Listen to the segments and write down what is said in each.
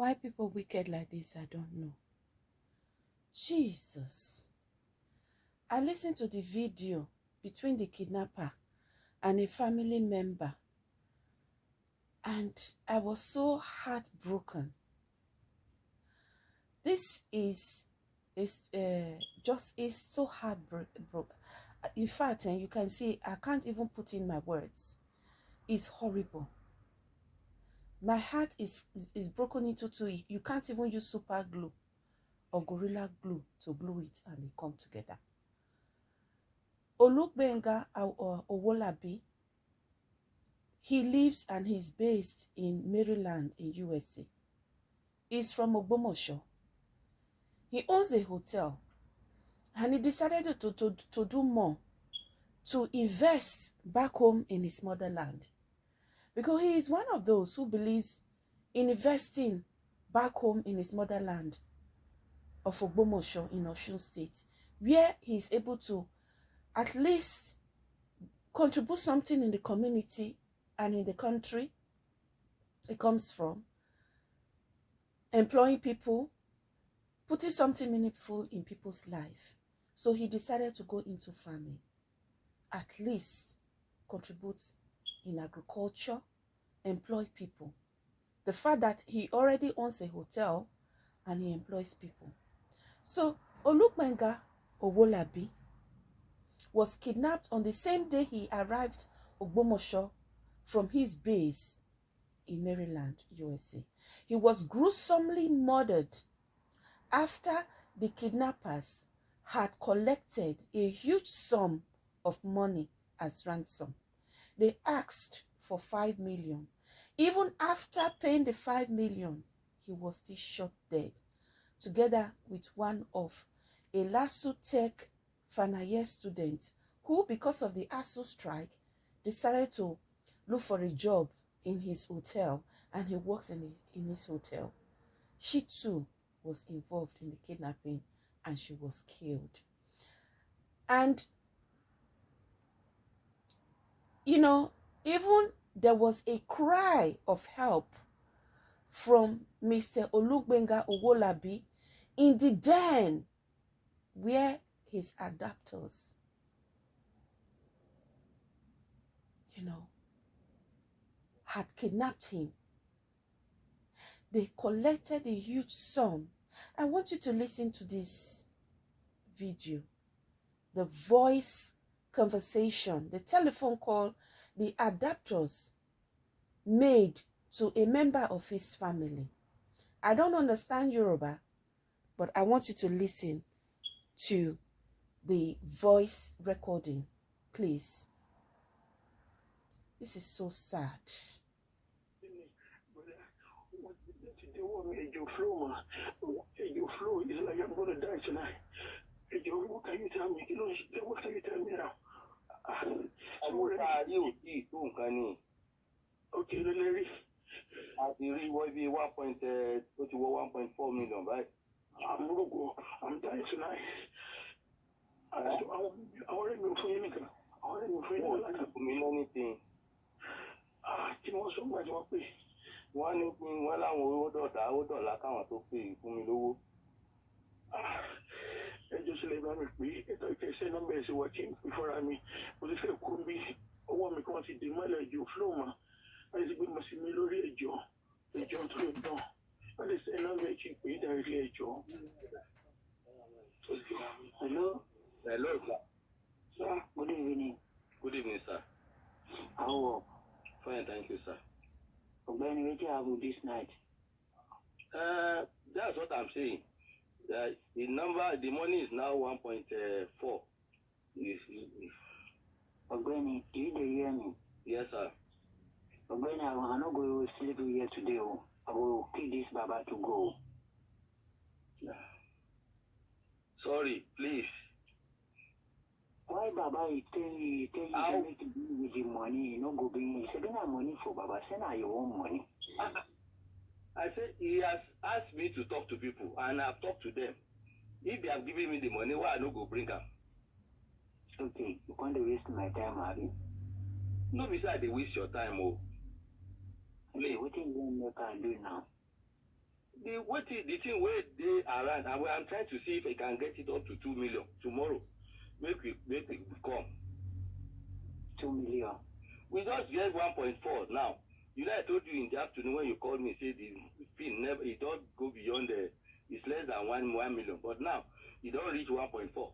Why people wicked like this, I don't know. Jesus. I listened to the video between the kidnapper and a family member, and I was so heartbroken. This is is uh, just is so heartbroken. In fact, and you can see I can't even put in my words. It's horrible. My heart is, is, is broken into two. You can't even use super glue or gorilla glue to glue it and they come together. Olukbenga Owolabi, he lives and he's based in Maryland in USA. He's from Ogbomosho. He owns a hotel and he decided to, to, to do more, to invest back home in his motherland. Because he is one of those who believes in investing back home in his motherland of Ogbomosho in Osun State, where he is able to at least contribute something in the community and in the country it comes from, employing people, putting something meaningful in people's life. So he decided to go into farming, at least contribute in agriculture, employ people. The fact that he already owns a hotel and he employs people. So Olugbenga Owolabi was kidnapped on the same day he arrived Ogbomosho from his base in Maryland, USA. He was gruesomely murdered after the kidnappers had collected a huge sum of money as ransom. They asked for 5 million. Even after paying the 5 million, he was still shot dead, together with one of a Lautech final year student who, because of the ASUU strike, decided to look for a job in his hotel and he works in, in his hotel. She too was involved in the kidnapping and she was killed. And, you know, even there was a cry of help from Mr. Olugbenga Owolabi in the den where his adapters, you know, had kidnapped him. They collected a huge sum. I want you to listen to this video, the voice conversation, the telephone call the adapters made to a member of his family. I don't understand Yoruba, but I want you to listen to the voice recording, please. This is so sad. flow is like I'm gonna die tonight. What can you tell me? what can you tell me now? àbúrò ayé ò tí ì tó nǹkan ni. òkè ló lè rí. a ti rí wọ́n bí one point ó ti wọ one point four million báyìí. àmúrògbò i'm dying tonight. àwọn ọ̀rẹ́ mi ò fún yín nìkan àwọn ọ̀rẹ́ mi ò fún yín nìkan. wọ́n ti fún mi lẹ́ni tí. kí ni wọ́n sọ nígbà tí wọ́n pè. wọ́n ní wọ́n láwọn owó dọ̀tà owó dọ̀là káwọn tó pè fún mi lówó ẹjọ́ sílẹ̀ bá mi pé ètò ìkẹsẹ̀ nọ́mbà ẹ̀sìn wà kí n pè fúnra mi mo ti fẹ́ kú bí ọwọ́ mi kan ti dè mọ́lẹ̀ ẹ̀jọ̀ flow mà láti ti gbé mo sì mi lórí ẹ̀jọ̀ ẹ̀jọ̀ tó lè dán wọ́n lè sẹ́ nọ́mbà ẹ̀ kí n pè é darí ẹ̀jọ̀. hello. hello sir. sir good evening. good evening sir. how work. fine thank you sir. ọ̀gbẹ́ni wetin happen this night. Uh, that's what i'm saying. Uh, the number, the money is now 1.4. Ọ̀gbẹ́ni, do you hear me? Yes, sir. Ọ̀gbẹ́ni, I not go sleep here today. Oh. I will kill this Baba to go. Sorry, please. Why Baba he tell you, tell you How? to make it with the money, you no go bring, he say, have money for Baba, send her your own money. I said he has asked me to talk to people and I've talked to them. If they have given me the money, why I no go bring am? Okay, you want to waste my time, Abi? No be say I dey waste your time o. Okay, what you want make I do now? the wetin the thing wey dey around and i'm trying to see if i can get it up to two million tomorrow make we make we come two million. we just get one point four now you know i told you in the afternoon when you called me say the pin never e don go beyond the it's less than one one million but now e don reach one point four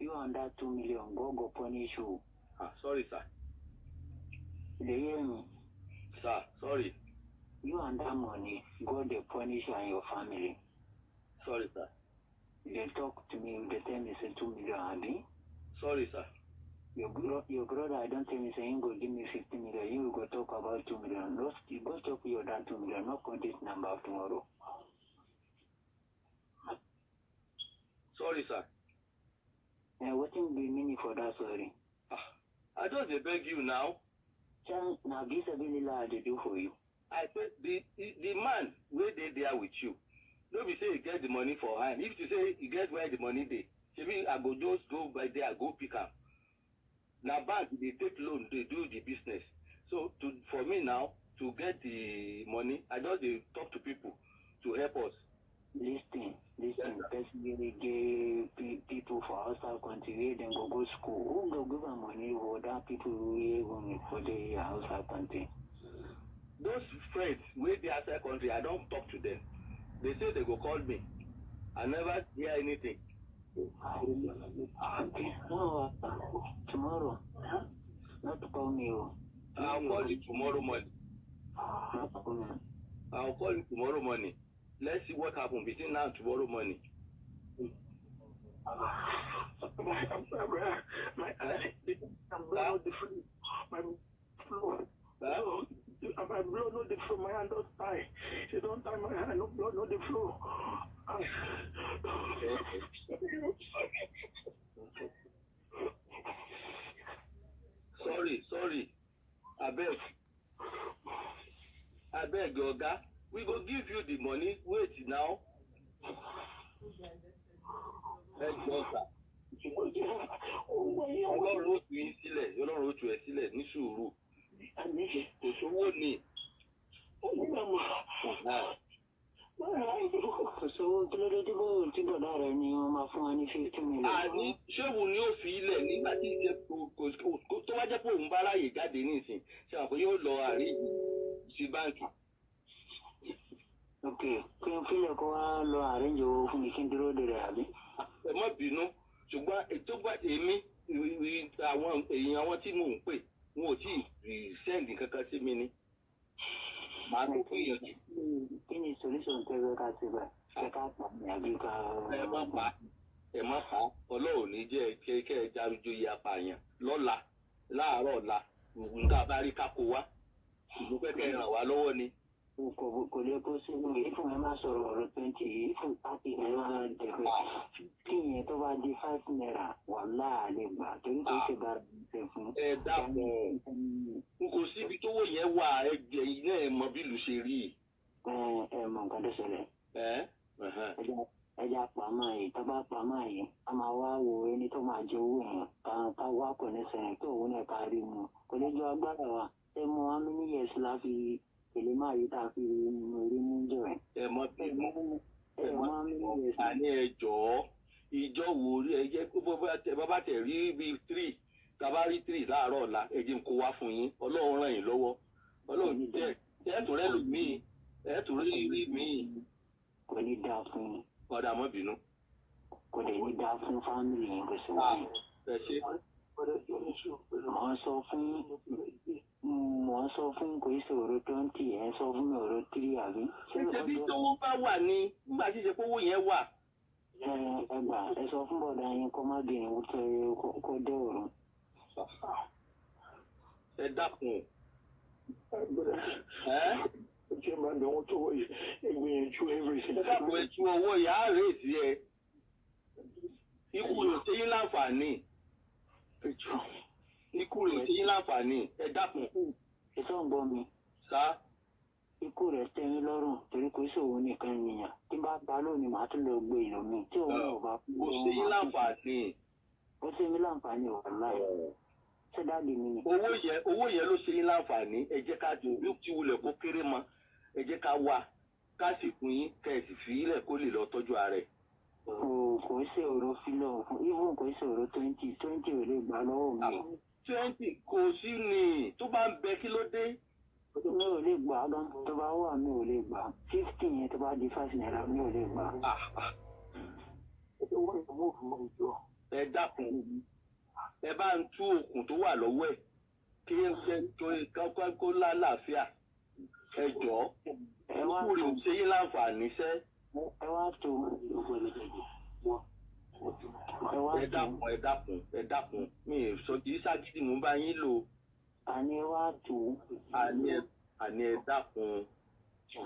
You and that two million, God go punish you. ah sorry sir dey hear me? sir sorry You that money, God dey punish you and your family. sorry sir You dey talk to me, dey tell me say two million, abi? sorry sir Your bro, your brother, I don't say him go give me fifty million. You go talk about two million. No, you go talk your dad two million. No call this number tomorrow. sorry sir And wetin be meaning for that sorry? ah i just dey beg you now Tell na this ability I dey do for you. I say the the man wey dey there with you no be say he get the money for hand if you say he get where the money dey shebi I go just go by there go pick am na bank dey take loan dey do the business so to for me now to get the money I just dey talk to people to help us Lis ten, lis ten. Person get pe- people for outside country wey dem go go school. Who go give am money for that people wey go for the outside country? those friends wey dey outside country I don talk to them they say they go call me I never hear anything. No, tomorrow. Not call me. Oh. I'll call you tomorrow morning. I'll call you tomorrow morning. Let's see what happens between now and tomorrow morning. My umbrella, my, my, my, my, my, my, my, my, my, my, my, my, my, my, my, my, my, blood not the flu. My hand don't tie. She don't tie my hand. No blood, not the flu. Sorry, sorry. Abeg. Abeg, Oga. We go give you the money. Wait now. Ẹ jọ sà. Ọlọ́run ó tu yín sílẹ̀. Ọlọ́run ó tu ẹ sílẹ̀ ní sùúrù. Kò sówó ni. Kò sówó kí ló dé tí kò tí bọ̀dá rẹ̀ ni wọ́n máa fún wa ní fifty million. Àní ṣéwù ni ó fi ilẹ̀ nígbà tí kò tó wá jẹ́ pé òun bá ráyè jáde nísìn. Ṣé àwọn yóò lọ àárín sí báǹkì? Ok, kí n fílẹ̀ kó wá lọ àrẹ́njì owó fún mi kí n dúró de rẹ̀ àbí? ẹ má bínú ṣùgbọ́n ètò gbà èmi ì- ì- àwọn èèyàn àwọn tí mò ń pè wọn ò tí ì sẹ́ǹdì kankan sí mi ni. Màá tó fún ìyànjú Kí ni solution tẹ́ fẹ́ ká ṣe báyìí? Ṣé ká pa àbí ká. ẹ má pa ẹ má pa. Ọlọ́run ní jẹ́ kẹ́ kẹ́ ẹ járójóyè apààyàn lọ́la láàárọ̀ ọ̀la. Nǹkan bá rí kákó wá. Ìlú pẹ́kẹ́ ràn wá lọ́wọ́ ni kò kò lè kó sínú ìfún ẹ máa sọ̀rọ̀ ọ̀rọ̀ twenty ìfún pàtì ẹ máa dẹ̀gbẹ́ kí yẹn tó bá di five naira wà láàlẹ́ gbà torí kò ṣe bá ṣe fún. ẹ dákun. N kò síbi tówó yẹn wà ẹgbẹ́ yìí náà ẹ mọ bí ìlú ṣe rí. Ẹ ẹ mọ nǹkan tó ṣẹlẹ̀. Ẹ? Ẹja ẹja pàmò yìí tó bá pàmò yìí a máa wá wo ẹni tó máa jẹ owó yẹn. Ká wá kò ní sẹ́yìn tó òun náà ká rí mu. Kò ní jọ agbára wa. Ẹ mọ how many èlé máa yí tá a fi rí mú jọ ẹ. ẹ mọ bínú. mọ ẹ mọ how many years. àní ẹ jọ̀ọ́ ìjọ wo rí ẹ jẹ́ pé bó bá tẹ rí bíi three tàbá rí three láàárọ̀ ọ̀la ẹ jẹ́ kó wá fún yín ọlọ́run ràn yín lọ́wọ́ ọlọ́run jẹ́ ẹ tún rẹ́ lù míì ẹ tún rí míì kò ní dáa fún yín. ọ̀dà mọ́ bínú. kò dẹ̀ ní dáa fún fámìlì yẹn kò sí wáyé. ẹ ṣe mọ̀ ń sọ fún mọ̀ ń sọ fún kò í sọ̀rọ̀ twenty ẹ̀ ń sọ fún mi ọ̀rọ̀ three àbí. ṣé ṣe bí tówó bá wà ní nígbà tí ṣe kówó yẹn wà ẹ gbà ẹ sọ fún bọ̀dà yín kó má bìnrin kó tẹ kó dé òru. ẹ dákun ẹ Ṣé máa wọ́n tó wọ̀nyí? Ìgbìyànjú everything. ẹ dákun ẹ tú owó yà á rèé sí ẹ ikú rẹ̀ ṣe yín láǹfààní Ẹjọ́. ikú rẹ̀ yín láǹfààní ẹ dákun ètò ń gbọ́ mi sá. ikú rẹ̀ tẹ́yìn lọ́rùn torí kò sòwò nìkan nìyàn tí bá pa lónìí màá tún lọ gbé ìlú mi tí òun náà bá kú. kò ṣe yín láǹfààní. ó ṣe mí láǹfààní wà láì ṣé dáàdi mi ni. owó yẹn owó yẹn ló ṣe yín láǹfààní ẹ jẹ́ ká dùn bí ti wulẹ̀ kó kéré mọ́ ẹ jẹ́ ká wá káàsì fún yín kẹ̀sì fi ilẹ̀ kó lè lọ tọ́jú ara ẹ̀. Kò kò ṣe òro fílọ̀ fún even kò ṣe òro twenty twenty ò lè gbà lọ́wọ́ mi. Twenty kò sí ni tó bá ń bẹ kí ló dé. mi ò lè gbà gan tó bá wà mi ò lè gbà. fifty yẹn tó bá di five naira mi ò lè gbà. Ah, ah, Ẹ dákun ẹ bá ń tú okùn tó wà lọ́wọ́ ẹ̀ kí ẹ ṣe tó kọ́kọ́ kó lálàáfíà. Ẹ jọ̀ọ́ ẹ kúrò ṣe yín láǹfààní sẹ́ ẹ wá tó ẹ wá ẹ tó. dákun ẹ dákun ẹ dákun. Mi ì sọ kì í ṣàgídí mú bá yín lò. Àní ẹ wá tó. Àní ẹ àní ẹ dákun.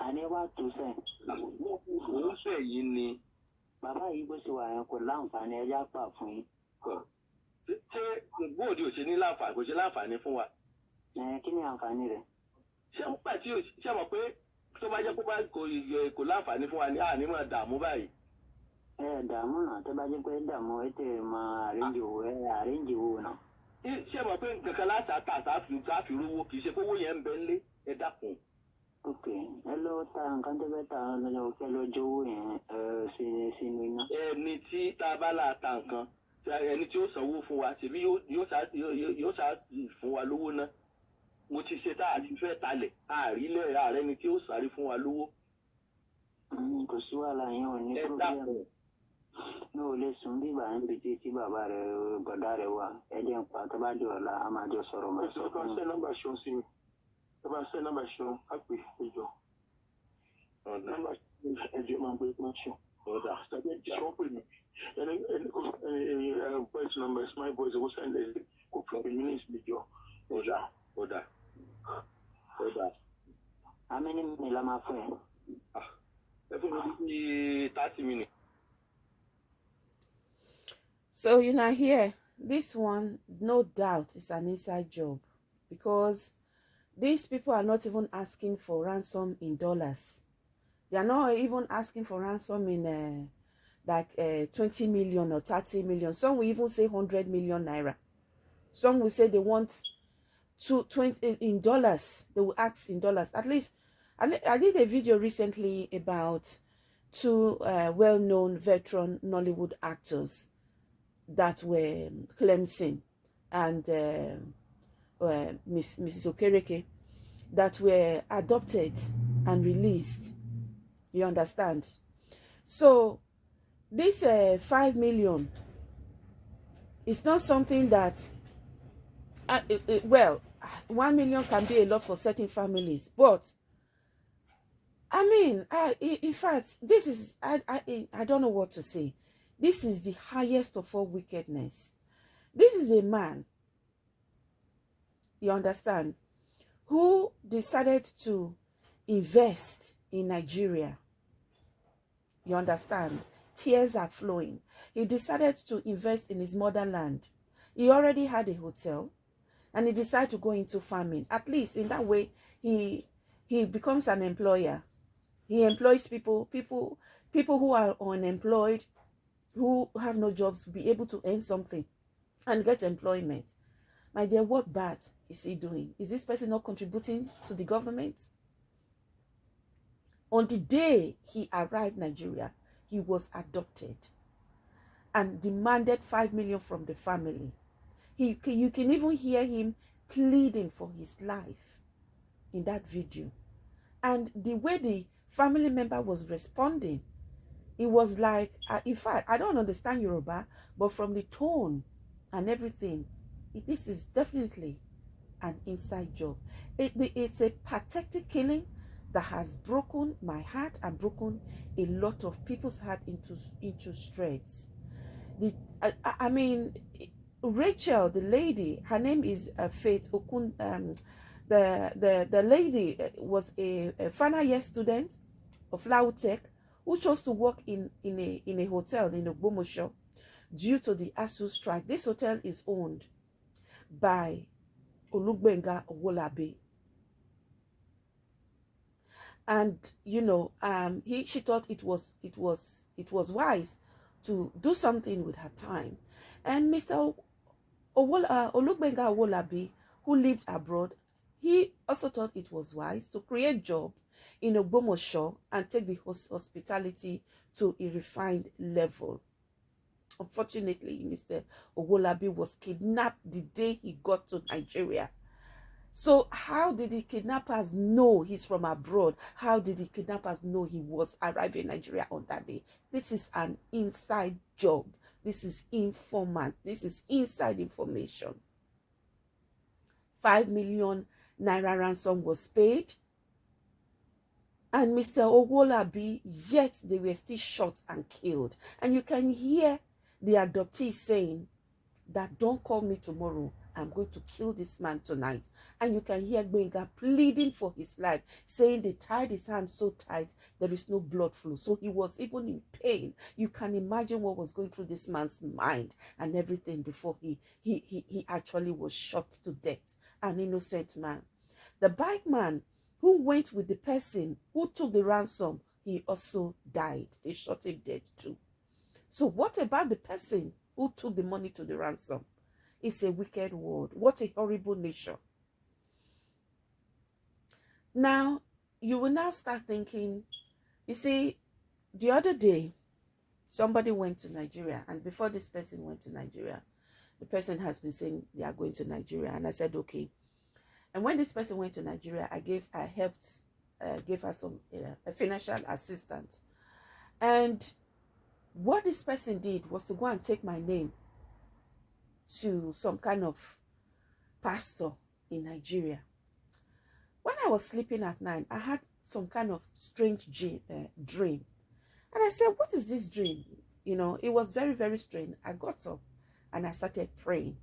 Àní ẹ wá tó sẹ́yìn. òun fẹ́ yín ni. Bàbá yìí bó ṣe wà yẹn kò láǹfààní ẹja pà fún yín. Ṣé- bóòdì ò ṣe ní láǹfààní kò ṣe láǹfààní fún wa? Ẹ kí ni àǹfààní rẹ̀? Ṣé ń pẹ̀ tí ò ṣe mọ̀ pé bá jẹ́ kó bá kò láǹfààní fún wa ní àní máa dààmú báyìí. ẹ dààmú náà tó bá jẹ́ pé dààmú ẹ tẹ̀ máa àríǹjì owó ẹ àríǹjì owó náà. Ṣé- mọ̀ pé nǹkan kan láti àtà àtàfi rówó kì í ṣe kówó yẹn ń bẹ ńlé ẹ dákun. ok ẹ lọ ta nǹkan tó fẹ́ ta lọ́jọ́ kẹ́ lọ́jọ́ owó yẹn sínú iná. ẹni tí tá a bá là ta nǹkan ẹni tí ó sanwó fún wa ṣèbí yóò yóò ṣá yóò yóò ṣá fún wa lówó náà mo ti ṣe tá a ti fẹ́ talẹ̀ àrílẹ̀ ààrẹ ni tí ó sáré fún wa lówó Mm, kò sí wàhálà yẹn ò ní ẹ dákun mi ò lè sùn bí ìgbà níbi tí tí bàbá rẹ bọ̀dá rẹ wà ẹ jẹ́ ń pa tó bá di ọ̀la a máa jọ sọ̀rọ̀ máa Ẹ sọ fún ṣẹ́ un. nọ́mbà ṣeun sí mi. Ẹ bá ṣẹ́ nọ́mbà ṣeun á pè ìjọ. Nọ́mbà ẹ̀jẹ̀ máa ń gbé máa ṣeun. ẹ̀jẹ̀ ṣeun pè mí. Ẹni ẹni kò ẹni ẹ voice number is my voice owó sẹ́ndẹ̀ kò fi pè mí ní ìsìnjọ. ọ̀dà ọ̀dà àmì ní mi la máa fún ẹ. ẹ fún mi bí thirty minutes. So you know here, this one, no doubt, is an inside job because these people are not even asking for ransom in dollars. They are not even asking for ransom in uh, like uh, 20 million or 30 million. Some will even say 100 million naira. Some will say they want to 20 in dollars. They will ask in dollars. At least, I, I did a video recently about two uh, well-known veteran Nollywood actors that were um, Clemson and uh, uh, Miss, Mrs. Okereke that were adopted and released. You understand? So this uh, five million is not something that, uh, well, one million can be a lot for certain families, but I mean, in fact, this is I, I I don't know what to say. This is the highest of all wickedness. This is a man, you understand, who decided to invest in Nigeria. You understand? Tears are flowing. He decided to invest in his motherland. He already had a hotel and he decided to go into farming. At least in that way, he he becomes an employer. He employs people, people, people who are unemployed, who have no jobs, be able to earn something and get employment. My dear, what bad is he doing? Is this person not contributing to the government? On the day he arrived Nigeria, he was adopted and demanded 5 million from the family. He, you can even hear him pleading for his life in that video. And the way the family member was responding, it was like, uh, in fact, I don't understand Yoruba, but from the tone and everything, it- this is definitely an inside job. It, it's a pathetic killing that has broken my heart and broken a lot of people's heart into into shreds. The I, I I mean, Rachel, the lady, her name is uh, Faith Okun. Um, the the the lady uh, was a, a final year student of Lautech who chose to work in in a in a hotel in Ogbomosho due to the ASUU strike. This hotel is owned by Olugbenga Owolabi. And you know, um, he she thought it was it was it was wise to do something with her time. And Mr. Uh, Olugbenga Owolabi, who lived abroad, he also thought it was wise to create job in Ogbomosho and take the hos- hospitality to a refined level. Unfortunately, Mr. Owolabi was kidnapped the day he got to Nigeria. So, how did the kidnappers know he's from abroad? How did the kidnappers know he was arriving in Nigeria on that day? This is an inside job. This is informant. This is inside information. Five million naira ransom was paid. And Mr. Owolabi, yet they were still shot and killed. And you can hear the adoptee saying that don't call me tomorrow. I'm going to kill this man tonight. And you can hear Gbenga pleading for his life, saying they tied his hands so tight, there is no blood flow. So he was even in pain. You can imagine what was going through this man's mind and everything before he, he, he, he actually was shot to death. An innocent man. The bike man who went with the person who took the ransom, he also died. They shot him dead too. So what about the person who took the money to the ransom? It's a wicked world. What a horrible nation. Now, you will now start thinking, you see, the other day, somebody went to Nigeria, and before this person went to Nigeria, the person has been saying they are going to Nigeria, and I said, okay. And when this person went to Nigeria, I gave, I helped, uh, gave her some uh, financial assistance, and what this person did was to go and take my name to some kind of pastor in Nigeria. When I was sleeping at night, I had some kind of strange uh, dream. And I said, What is this dream? You know, it was very, very strange. I got up and I started praying.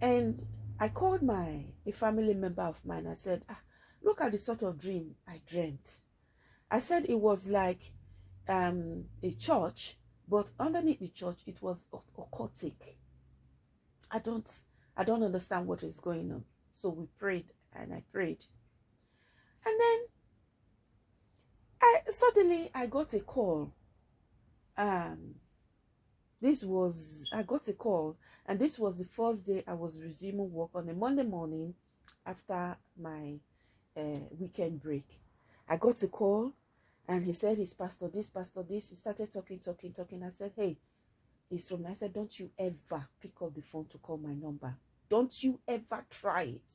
And I called my a family member of mine. I said, ah, Look at the sort of dream I dreamt. I said it was like um, a church, but underneath the church, it was occultic. I don't I don't understand what is going on. So we prayed and I prayed. And then I suddenly I got a call. Um this was I got a call and this was the first day I was resuming work on a Monday morning after my uh, weekend break. I got a call and he said his pastor this, pastor this. He started talking, talking, talking. I said, Hey, he's from I said, Don't you ever pick up the phone to call my number. Don't you ever try it.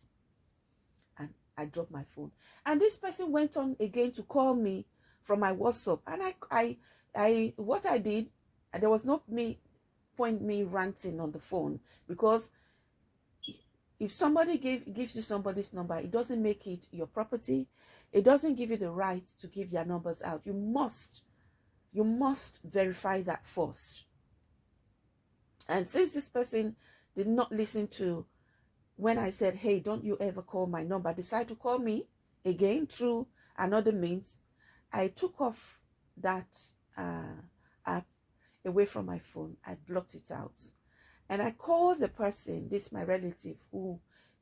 And I dropped my phone. And this person went on again to call me from my WhatsApp. And I I I what I did, there was no me point me ranting on the phone because if somebody gave, gives you somebody's number, it doesn't make it your property. It doesn't give you the right to give your numbers out. You must, you must verify that first. And since this person did not listen to when I said, hey, don't you ever call my number, decide to call me again through another means, I took off that uh, app away from my phone. I blocked it out. And I called the person, this my relative, who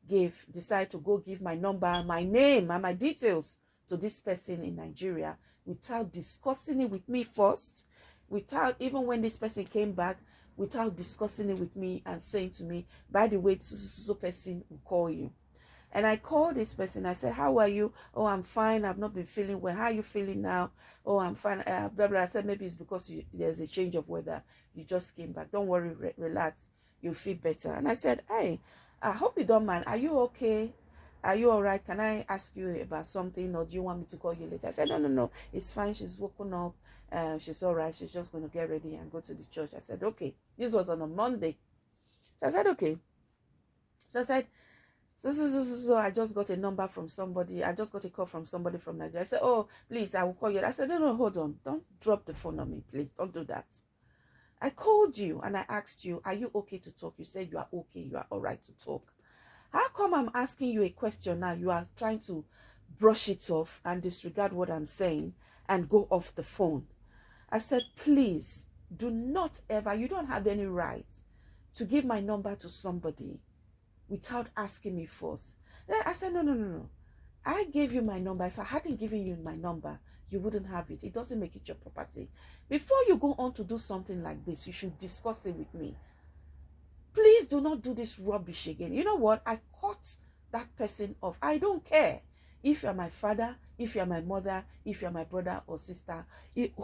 gave, decided to go give my number, my name, and my details to this person in Nigeria without discussing it with me first, without even when this person came back, without discussing it with me and saying to me, by the way, so, so, so person will call you. And I called this person. I said, How are you? Oh, I'm fine. I've not been feeling well. How are you feeling now? Oh, I'm fine. Uh, blah, blah. I said, Maybe it's because you, there's a change of weather. You just came back. Don't worry. Re relax. You'll feel better. And I said, Hey, I hope you don't mind. Are you okay? Are you all right? Can I ask you about something or do you want me to call you later? I said, No, no, no. It's fine. She's woken up. Uh, she's all right. She's just going to get ready and go to the church. I said, Okay. This was on a Monday. So I said, Okay. So I said, so, so, so, so, so I just got a number from somebody. I just got a call from somebody from Nigeria. I said, Oh, please, I will call you. I said, No, no, hold on. Don't drop the phone on me, please. Don't do that. I called you and I asked you, Are you okay to talk? You said you are okay. You are all right to talk. How come I'm asking you a question now? You are trying to brush it off and disregard what I'm saying and go off the phone. I said, Please do not ever, you don't have any right to give my number to somebody without asking me first. Then I said, no, no, no, no. I gave you my number. If I hadn't given you my number, you wouldn't have it. It doesn't make it your property. Before you go on to do something like this, you should discuss it with me. Please do not do this rubbish again. You know what? I caught that person off. I don't care if you're my father, if you're my mother, if you're my brother or sister,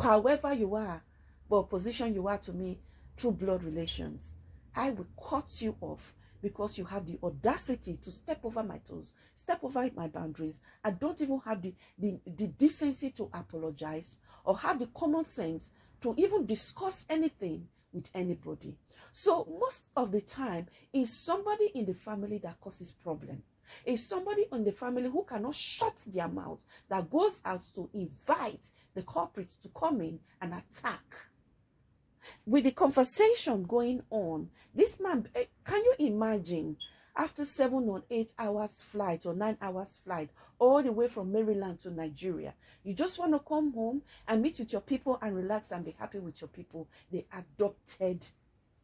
however you are, what position you are to me through blood relations. I will cut you off because you have the audacity to step over my toes, step over my boundaries. I don't even have the, the, the decency to apologize or have the common sense to even discuss anything with anybody. So most of the time, it's somebody in the family that causes problem. It's somebody in the family who cannot shut their mouth that goes out to invite the culprits to come in and attack with the conversation going on, this man, eh, can you imagine after seven or eight hours flight or nine hours flight all the way from Maryland to Nigeria, you just want to come home and meet with your people and relax and be happy with your people. They adopted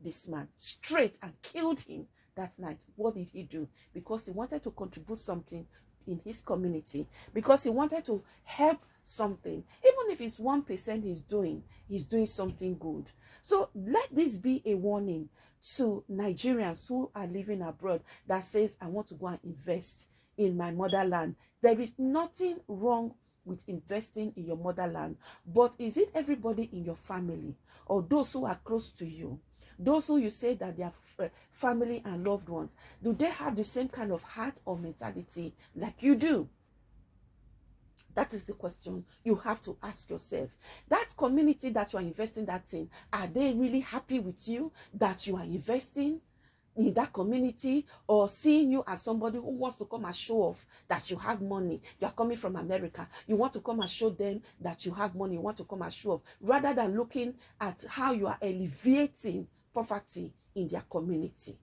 this man straight and killed him that night. What did he do? Because he wanted to contribute something in his community, because he wanted to help something. Even if it's one percent he's doing, he's doing something good. So let this be a warning to Nigerians who are living abroad that says, I want to go and invest in my motherland. There is nothing wrong with investing in your motherland, but is it everybody in your family or those who are close to you? Those who you say that they are f- family and loved ones, do they have the same kind of heart or mentality like you do? That is the question you have to ask yourself. That community that you are investing that in, are they really happy with you that you are investing in that community or seeing you as somebody who wants to come and show off that you have money? You are coming from America. You want to come and show them that you have money. You want to come and show off rather than looking at how you are alleviating poverty in their community.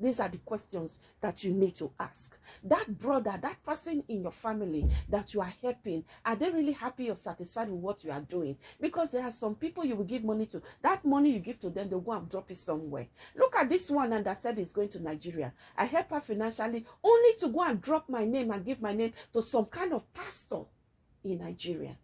These are the questions that you need to ask. That brother, that person in your family that you are helping, are they really happy or satisfied with what you are doing? Because there are some people you will give money to. That money you give to them, they'll go and drop it somewhere. Look at this one and that said is going to Nigeria. I help her financially only to go and drop my name and give my name to some kind of pastor in Nigeria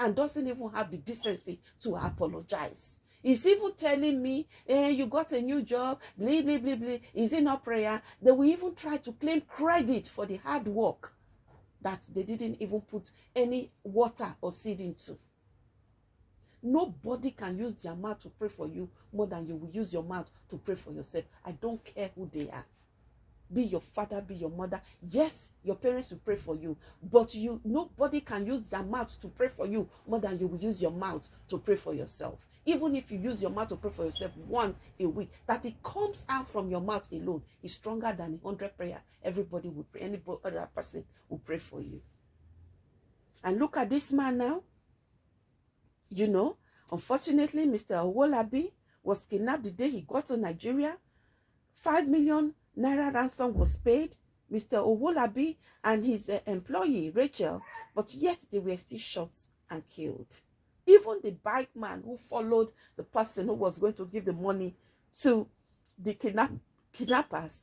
and doesn't even have the decency to apologize. He's even telling me, eh, you got a new job, blah, blah, blah, blah. Is it not prayer? They will even try to claim credit for the hard work that they didn't even put any water or seed into. Nobody can use their mouth to pray for you more than you will use your mouth to pray for yourself. I don't care who they are. Be your father, be your mother. Yes, your parents will pray for you, but you nobody can use their mouth to pray for you more than you will use your mouth to pray for yourself. Even if you use your mouth to pray for yourself one a week, that it comes out from your mouth alone is stronger than a hundred prayer. Everybody would pray, any other person will pray for you. And look at this man now. You know, unfortunately, Mr. Owolabi was kidnapped the day he got to Nigeria. Five million naira ransom was paid. Mr. Owolabi and his uh, employee, Rachel, but yet they were still shot and killed. Even the bike man who followed the person who was going to give the money to the kidnap- kidnappers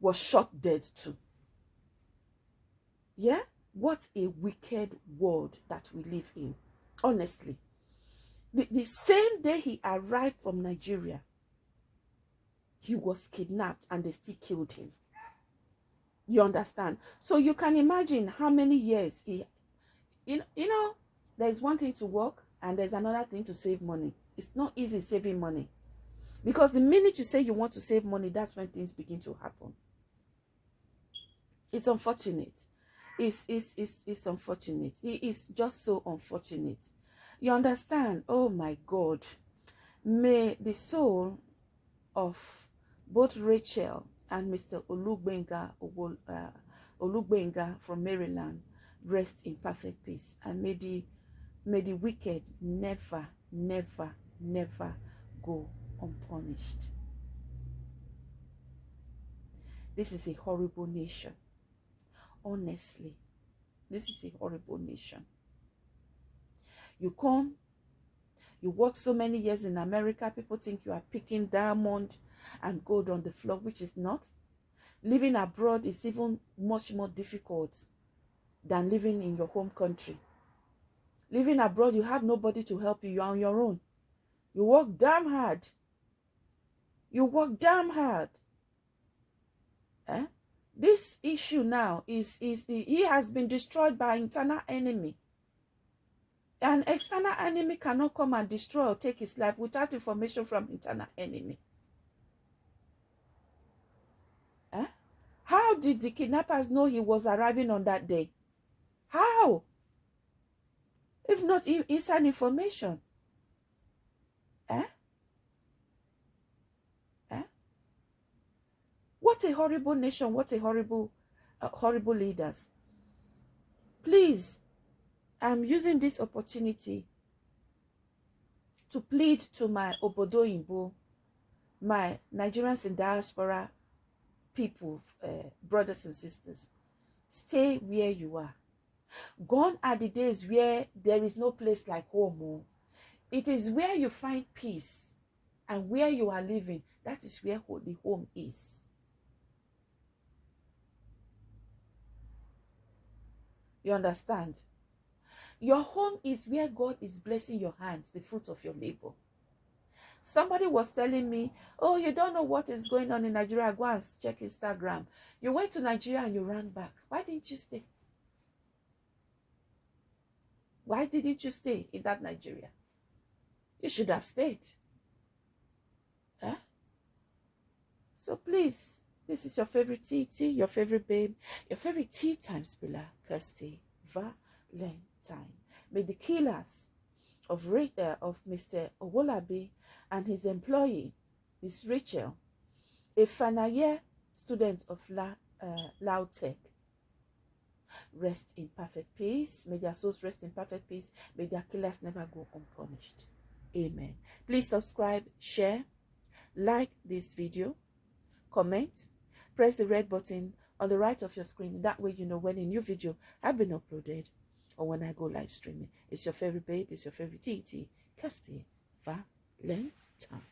was shot dead too. Yeah? What a wicked world that we live in. Honestly. The, the same day he arrived from Nigeria, he was kidnapped and they still killed him. You understand? So you can imagine how many years he, you you know, there's one thing to work and there's another thing to save money. It's not easy saving money. Because the minute you say you want to save money, that's when things begin to happen. It's unfortunate. It's, it's, it's, it's unfortunate. It is just so unfortunate. You understand? Oh my God. May the soul of both Rachel and Mr. Olugbenga, uh, Olugbenga from Maryland rest in perfect peace. And may the, may the wicked never, never, never go unpunished. This is a horrible nation. Honestly, this is a horrible nation. You come, you work so many years in America, people think you are picking diamond and gold on the floor, which is not. Living abroad is even much more difficult than living in your home country. Living abroad, you have nobody to help you, you're on your own. You work damn hard. You work damn hard. Eh? this issue now is is he has been destroyed by internal enemy an external enemy cannot come and destroy or take his life without information from internal enemy Eh? how did the kidnappers know he was arriving on that day how if not in- inside information eh? Eh? What a horrible nation, what a horrible, uh, horrible leaders. Please, I'm using this opportunity to plead to my Obodo Imbo, my Nigerians in diaspora people, uh, brothers and sisters. Stay where you are. Gone are the days where there is no place like home. oh. It is where you find peace and where you are living. That is where the home is. You understand? Your home is where God is blessing your hands, the fruit of your labor. Somebody was telling me, Oh, you don't know what is going on in Nigeria. Go and check Instagram. You went to Nigeria and you ran back. Why didn't you stay? Why didn't you stay in that Nigeria? You should have stayed. Huh? So please, this is your favorite TT, your favorite babe, your favorite tea time spiller, Kirsty Valentine. May the killers of, uh, of Mr. Owolabi and his employee, Miss Rachel, a final year student of La, uh, Lautech, rest in perfect peace. May their souls rest in perfect peace. May their killers never go unpunished. Amen. Please subscribe, share, like this video, comment, press the red button on the right of your screen. That way you know when a new video has been uploaded or when I go live streaming. It's your favorite babe, it's your favorite TT, Kirsty Valentine.